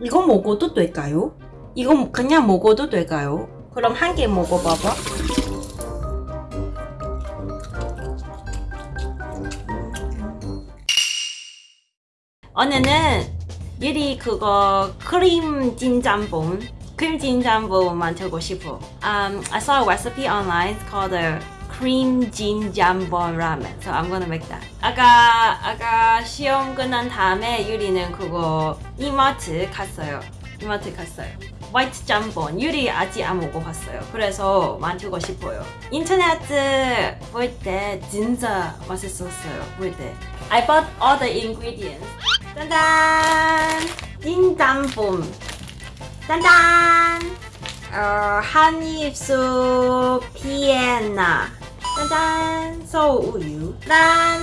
이거 먹어도 될까요? 이거 그냥 먹어도 될까요? 그럼 한 개 먹어봐봐. 오늘은 유리 그거 크림 진짬뽕 크림 진짬뽕 만들고 싶어. Um, I saw a recipe online called cream 진짬뽕 ramen. So I'm gonna make that. 아까 아까 시험 끝난 다음에 유리는 그거 이마트 갔어요. 이마트 갔어요. 화이트 짬뽕 유리 아직 안 먹어봤어요. 그래서 만들고 싶어요. 인터넷 볼 때 진짜 맛있었어요. 볼 때. I bought all the ingredients. 짠짠! 찐짬뽕. 짠짠! 어, 한입수 피에나. 짠짠! 소우유. 짠!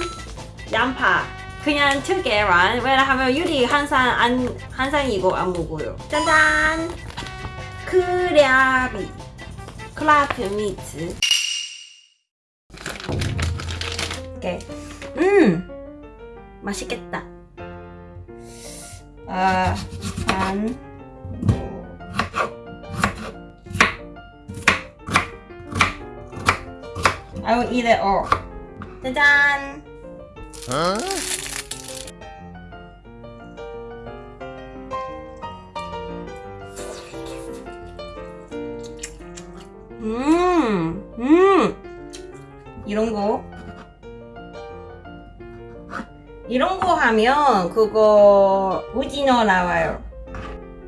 양파. 그냥 두 개만. 왜냐하면 유리 항상 안 항상 이거 안 먹어요. 짠짠! 크라비. Crab meat. 오케이. 음! 맛있겠다. 아, 반. I will eat it all. 짜잔! 음, 음, 이런 거. 이런 거 하면 그거 오징어 나와요.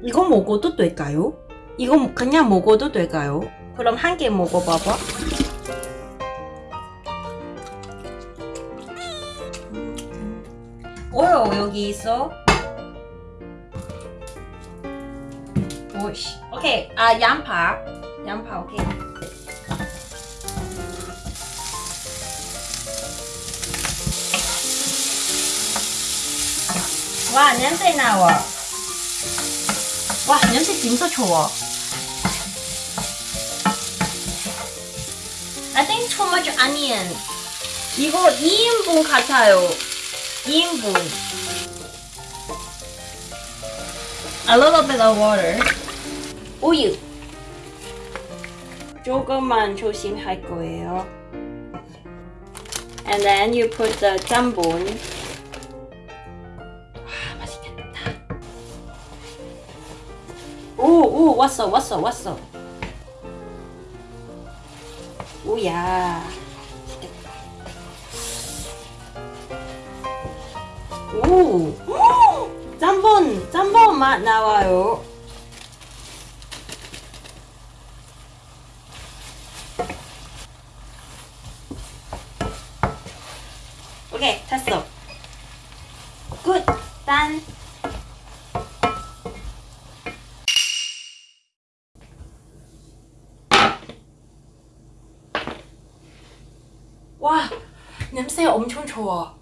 이거 먹어도 될까요? 이거 그냥 먹어도 될까요? 그럼 한 개 먹어봐봐. 오요 여기 있어. 오이씨. 오케이. 아 양파. 양파 오케이. 와 냄새 나와. 와 냄새 진짜 좋아. I think too much onion. 이거 2인분 같아요. 2인분. A little bit of water. 우유. 조금만 조심할 거예요. And then you put the 짬뽕. 와 맛있겠다. 오, 오, 왔어, 왔어, 왔어. 오야. 오, 짬뽕, 짬뽕 맛 나와요. 오케이, 됐어. 굿, 짠. 와, 냄새 엄청 좋아.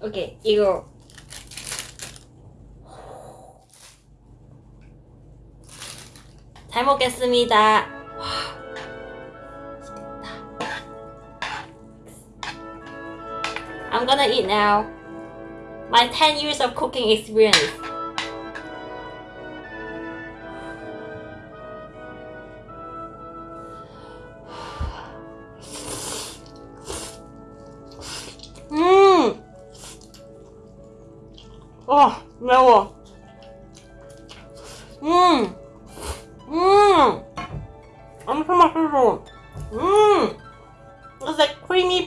오케이, 이거. 잘 먹겠습니다. 와, 맛있겠다. I'm gonna eat now. My 10 years of cooking experience. 음! 아, 매워.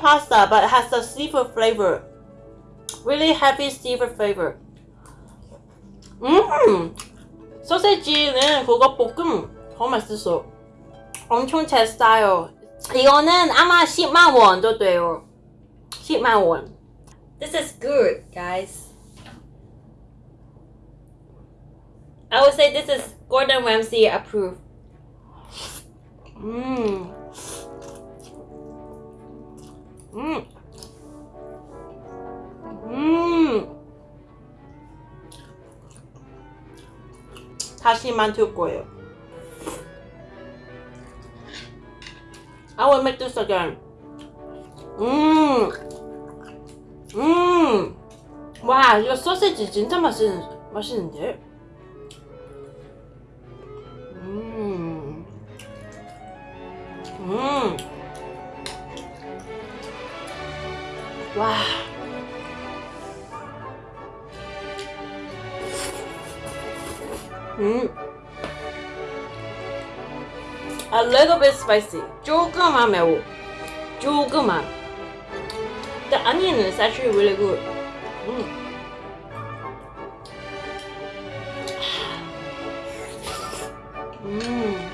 pasta, but it has a seafood flavor. Really heavy seafood flavor. 음! 소세지는 그거 볶음 더 맛있어. 엄청 제 스타일. 이거는 아마 10만 원도 돼요. 10만 원. This is good, guys. I would say this is Gordon Ramsay approved. Mmm. Mmm. Mmm. 다시 만들 거예요. I will again. 음. 음. 와, 이거 소시지 진짜 맛있는, 맛있는데? Wow. Mm. A little bit spicy. Joguma The onion is actually really good. Mm. 음.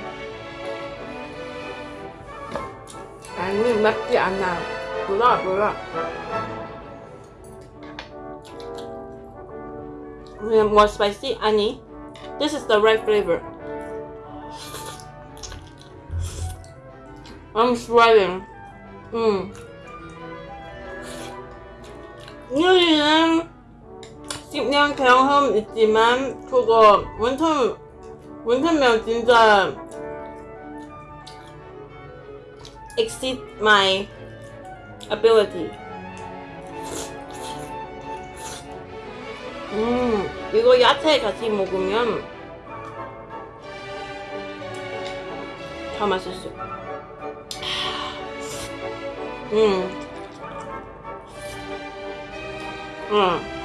아니 맵지 않아. 몰라 몰라. 그냥 more spicy? 아니. This is the right flavor. I'm sweating. 음. 요리는 10년 경험 있지만 그거 원천 원천면 진짜 exceed my ability. 음, 이거 야채 같이 먹으면 더 맛있어. 음. 응. 음.